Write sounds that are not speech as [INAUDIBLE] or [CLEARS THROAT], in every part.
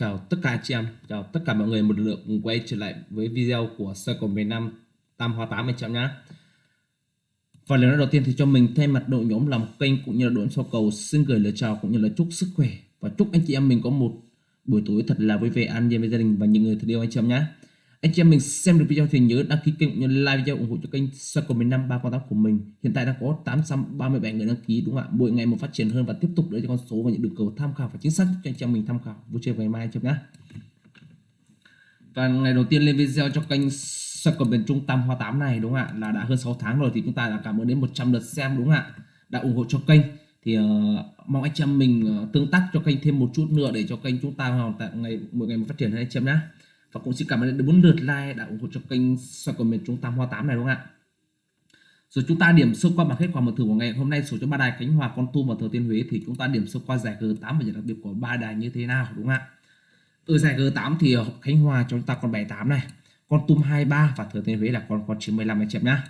chào tất cả chị em, chào tất cả mọi người một lượt quay trở lại với video của Circle miền Nam Tam Hoa 8 anh chị em nhé. Và lần đầu tiên thì cho mình thay mặt đội nhóm làm kênh cũng như là đội số cầu xin gửi lời chào cũng như là chúc sức khỏe và chúc anh chị em mình có một buổi tối thật là vui vẻ an nhiên với gia đình và những người thân yêu anh chị em nhé. Anh chị em mình xem được video thì nhớ đăng ký kênh cũng như like video ủng hộ cho kênh Circle miền Nam 308 của mình. Hiện tại đã có 837 người đăng ký đúng không ạ? Mỗi ngày một phát triển hơn và tiếp tục để cho con số và những đường cầu tham khảo và chính xác cho anh chị em mình tham khảo vui chơi ngày mai anh chị em nhé. Và ngày đầu tiên lên video cho kênh Circle miền Trung Tam Hoa 8 này đúng không ạ? Là đã hơn 6 tháng rồi thì chúng ta đã cảm ơn đến 100 lượt xem đúng không ạ? Đã ủng hộ cho kênh thì uh, mong anh chị em mình uh, tương tác cho kênh thêm một chút nữa để cho kênh chúng ta hoàn tại ngày mỗi ngày một phát triển hơn anh chị em nhé và cũng xin cảm ơn đến bốn lượt like đã ủng hộ cho kênh soi của miền Trung Tam Hoa 8 này, đúng không ạ? Rồi chúng ta điểm sơ qua bảng kết quả mở thử của ngày hôm nay. Số cho ba đài Khánh Hòa, Con Tum và Thừa Thiên Huế thì chúng ta điểm sơ qua giải G8 và giải đặc biệt của ba đài như thế nào, đúng không ạ? Ở giải G8 thì ờ, Khánh Hòa chúng ta còn 78 này, Con Tum 23 và Thừa Thiên Huế là con con 95 anh chị em nhá.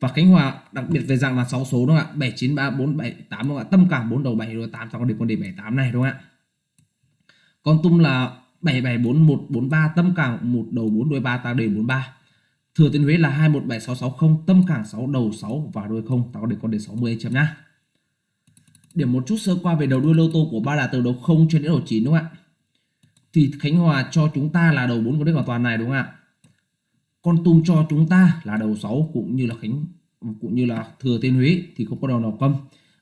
Và Khánh Hòa đặc biệt về dạng là 6 số, đúng không ạ? 7 9 3 4 7 8 đúng không ạ? Tâm cả 4 đầu 7 rồi 8 trong con điểm con điểm 78 này, đúng không ạ? Con tum là 774143 tâm cảng 1 đầu 4 đuôi 3 ta đề 43 Thừa Thiên Huế là 217660 tâm cảng 6 đầu 6 và đuôi 0 ta đề con đề 60 chấm nhá. Điểm một chút sơ qua về đầu đuôi lô tô của ba là từ đầu 0 cho đến đầu 9 đúng không ạ? Thì Khánh Hòa cho chúng ta là đầu 4 của đích hoàn toàn này, đúng không ạ? Con tum cho chúng ta là đầu 6 cũng như là Khánh, cũng như là Thừa Thiên Huế thì không có đầu nào câm.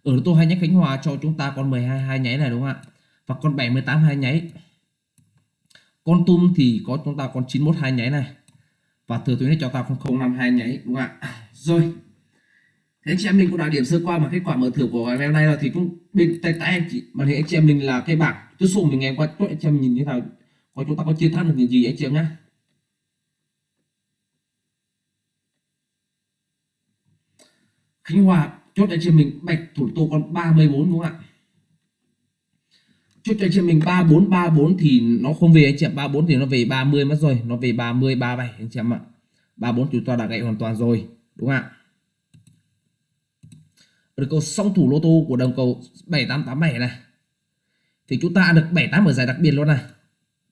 Ở tô hai nhánh Khánh Hòa cho chúng ta con 12 hai nháy này, đúng không ạ? Và con 78 hai nháy con tum thì có chúng ta con 91 hai nháy này. Và thừa tuyến cho ta con 05 hai nháy, đúng không ạ? À, rồi. Thế anh chị em mình cũng đã điểm sơ qua mà, kết quả mở thưởng của ngày hôm nay là thì cũng bên tay tay anh chị. Mà thì anh chị em mình là cái bảng. Tôi xuống mình nghe qua tốt anh chị em nhìn như nào? Có chúng ta có chiến thắng được những gì anh chị em nhé Khánh Hòa, chốt anh chị mình bạch thủ tô con 34 đúng không ạ? Chốt cho anh chị mình 3434 thì nó không về anh chị em 34 thì nó về 30 mất rồi. Nó về 30 37 anh chị em ạ. 34 chúng ta đã gãy hoàn toàn rồi. Đúng không ạ? Được cầu song thủ lô tô của đồng cầu 7887 này. Thì chúng ta ăn được 78 ở giải đặc biệt luôn này.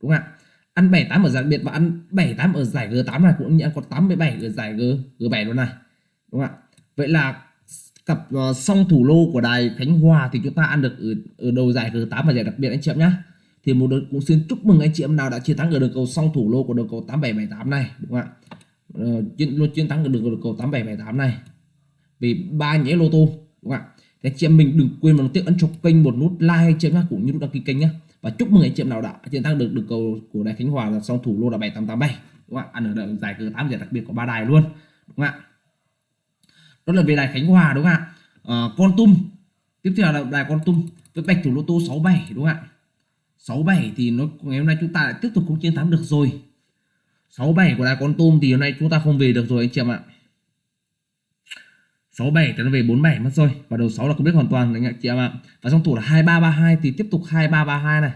Đúng không ạ? Ăn 78 ở giải đặc biệt và ăn 78 ở giải G8 này. Cũng như ăn có 87 ở giải G G7 luôn này. Đúng không ạ? Vậy là cặp uh, song thủ lô của đài Khánh Hòa thì chúng ta ăn được ở, ở đầu giải G8 và giải đặc biệt anh chị em nhé thì một đợt cũng xin chúc mừng anh chị em nào đã chiến thắng ở đường cầu song thủ lô của đường cầu 8778 này đúng không ạ? Uh, chiến luôn chiến thắng ở đường cầu 8778 này. Vì ba nhảy lô tô đúng không ạ? Thì anh chị em mình đừng quên bằng tiếc ấn cho kênh một nút like anh chị em nhé cũng như nút đăng ký kênh nhé và chúc mừng anh chị em nào đã chiến thắng được đường cầu của đài Khánh Hòa là song thủ lô là 7887 đúng không ạ? Ăn ở giải G8 giải đặc biệt của ba đài luôn đúng không ạ? Đó là về đài Khánh Hòa đúng không ạ? Ờ, à, con tum tiếp theo là đài con tum với bạch thủ lô tô 67 đúng không ạ? 67 thì nó ngày hôm nay chúng ta lại tiếp tục không chiến thắng được rồi. 67 của đài con tum thì hôm nay chúng ta không về được rồi anh chị em ạ. 67 thì nó về 47 mất rồi. Và đầu 6 là không biết hoàn toàn anh chị em ạ. Và trong thủ là 2332 thì tiếp tục 2332 này.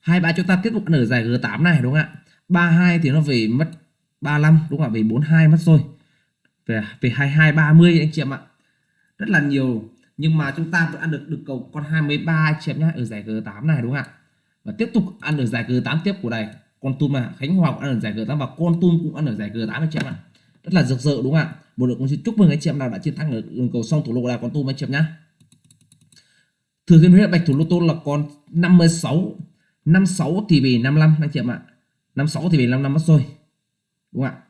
23 chúng ta tiếp tục nở giải G8 này đúng không ạ? 32 thì nó về mất 35 đúng không ạ? Về 42 mất rồi về về 22 30 anh chị em ạ. Rất là nhiều. Nhưng mà chúng ta vẫn ăn được được cầu con 23 anh chị em nhá, ở giải G8 này đúng không ạ? Và tiếp tục ăn ở giải G8 tiếp của này con tum à Khánh Hòa cũng ăn ở giải G8 và con tum cũng ăn ở giải G8 anh chị em ạ. Rất là rực rỡ đúng không ạ? Một đội cũng xin chúc mừng anh chị em nào đã chiến thắng ở đường cầu song thủ lô là con tum anh chị em nhá. Thừa thiên huế bạch thủ lô tô là con 56 56 thì về 55 anh chị em ạ. 56 thì về 55 mất rồi. Đúng không ạ?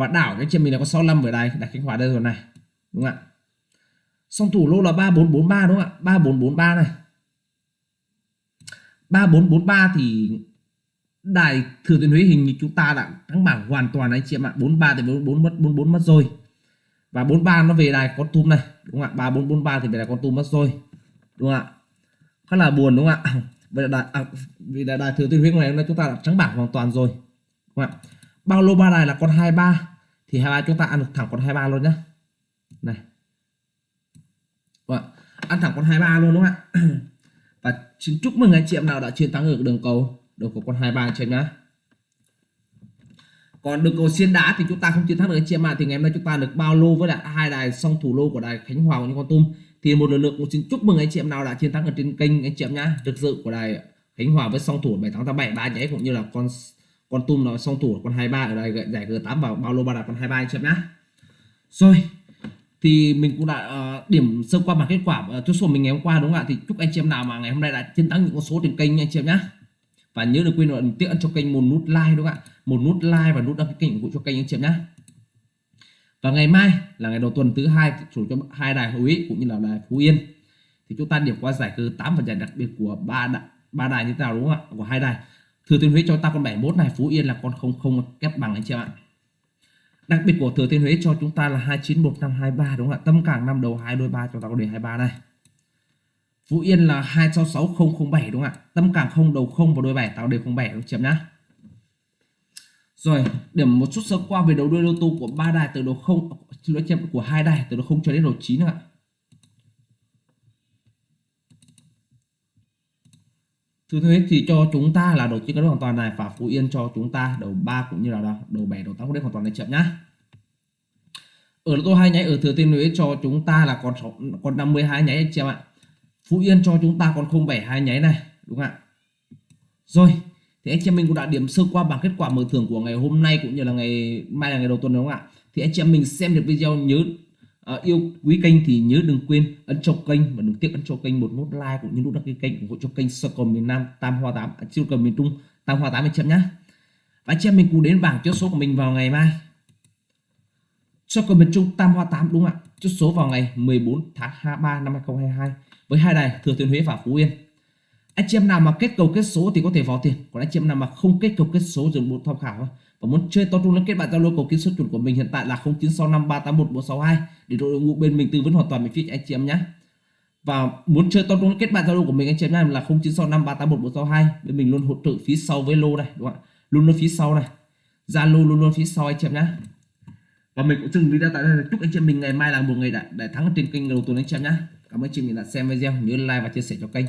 Và đảo cái chân mình là có 65 ở đây đặt Khánh Hòa đây rồi này đúng không ạ? Song thủ lô là 3443 đúng không ạ? 3443 này. 3443 thì đài thừa thiên huế hình như chúng ta đã thắng bảng hoàn toàn anh chị em ạ. 43 thì 44 mất 44 mất rồi. Và 43 nó về đài con tum này đúng không ạ? 3443 thì về đài con tum mất rồi đúng không ạ? Khá là buồn đúng không ạ? [COUGHS] Vì đài, à, vì đài, đài thừa thiên huế này hôm nay chúng ta đã thắng bảng hoàn toàn rồi đúng không ạ? Bao lô ba đài là con 23 thì 23 chúng ta ăn được thẳng con 23 luôn nhá. Này. Vâng, ăn thẳng con 23 luôn đúng không ạ? [CLEARS THROAT] Và xin chúc mừng anh chị em nào đã chiến thắng được đường cầu đường cầu con 23 anh chị em nhá. Còn đường cầu xiên đá thì chúng ta không chiến thắng được anh chị em ạ. Thì ngày hôm nay chúng ta được bao lô với lại hai đài song thủ lô của đài Khánh Hòa cũng như con tum. Thì một lần nữa cũng xin chúc mừng anh chị em nào đã chiến thắng ở trên kênh anh chị em nhá. Được dự của đài Khánh Hòa với song thủ 7887 ba nháy cũng như là con con tum nó song thủ con 23 ở đây giải G8 vào bao lô ba đặt con 23 anh chị em nhá. Rồi thì mình cũng đã uh, điểm sơ qua bảng kết quả uh, chốt số mình ngày hôm qua đúng không ạ? Thì chúc anh chị em nào mà ngày hôm nay đã chiến thắng những con số trên kênh anh chị em nhá. Và nhớ đừng quên là tiện cho kênh một nút like đúng không ạ? Một nút like và nút đăng ký kênh ủng hộ cho kênh anh chị em nhá. Và ngày mai là ngày đầu tuần thứ hai chủ cho hai đài Huế cũng như là đài Phú Yên. Thì chúng ta điểm qua giải cơ 8 và giải đặc biệt của ba đài, ba đài như thế nào đúng không ạ? Của hai đài. Thừa Thiên Huế cho ta con 71 này, Phú Yên là con không không kép bằng anh chị ạ. Đặc biệt của Thừa Thiên Huế cho chúng ta là 291523 đúng không ạ? Tâm cảng năm đầu 2 đôi 3 cho ta có đề 23 này. Phú Yên là 266007 đúng không ạ? Tâm cảng không đầu không và đôi 7 tạo đề 07 đúng chấm nhá? Rồi, điểm một chút sơ qua về đầu đuôi lô tô của ba đài từ đầu không, xin lỗi chậm của hai đài từ đầu không cho đến đầu 9 nữa ạ? Thứ thế thì cho chúng ta là đầu tiên cái hoàn toàn này và Phú Yên cho chúng ta đầu 3 cũng như là đầu, đầu 7 đầu 8 hoàn toàn này chậm nhá. Ở lô tô hai nháy ở Thừa Thiên Huế cho chúng ta là còn 6, còn 52 nháy anh chị em ạ. Phú Yên cho chúng ta còn 072 nháy này, đúng không ạ? Rồi, thì anh chị em mình cũng đã điểm sơ qua bảng kết quả mở thưởng của ngày hôm nay cũng như là ngày mai là ngày đầu tuần đúng không ạ? Thì anh chị em mình xem được video nhớ à, yêu quý kênh thì nhớ đừng quên ấn cho kênh và đừng tiếc ấn cho kênh một nút like cũng như nút đăng ký kênh ủng hộ cho kênh Circle miền Nam Tam Hoa 8 à, cầu miền Trung Tam Hoa 8 anh chị em nhé và anh chị em mình cùng đến bảng chốt số của mình vào ngày mai. Circle miền Trung Tam Hoa 8 đúng không ạ? Chốt số vào ngày 14 tháng 3 năm 2022 với hai đài Thừa Thiên Huế và Phú Yên. Anh chị em nào mà kết cầu kết số thì có thể vào tiền còn anh chị em nào mà không kết cầu kết số dùng một tham khảo thôi và muốn chơi to trung liên kết bạn Zalo cầu kiến số chuẩn của mình hiện tại là 0965381462 để đội ngũ bên mình tư vấn hoàn toàn miễn phí cho anh chị em nhé. Và muốn chơi to trung liên kết bạn Zalo của mình anh chị em nhé là 0965381462 bên mình luôn hỗ trợ phía sau với lô này đúng không ạ? Luôn luôn phía sau này. Zalo luôn luôn phía sau anh chị em nhé. Và mình cũng dừng video tại đây chúc anh chị em mình ngày mai là một ngày đại, đại thắng trên kênh đầu tuần anh chị em nhé. Cảm ơn anh chị mình đã xem video. Nhớ like và chia sẻ cho kênh.